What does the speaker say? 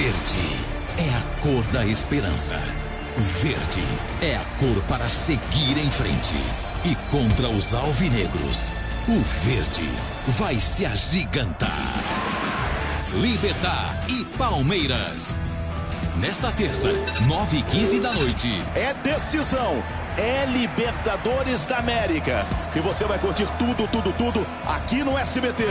Verde é a cor da esperança. Verde é a cor para seguir em frente. E contra os alvinegros, o verde vai se agigantar. Libertar e Palmeiras. Nesta terça, 9 e 15 da noite. É decisão. É Libertadores da América. E você vai curtir tudo, tudo, tudo aqui no SBT.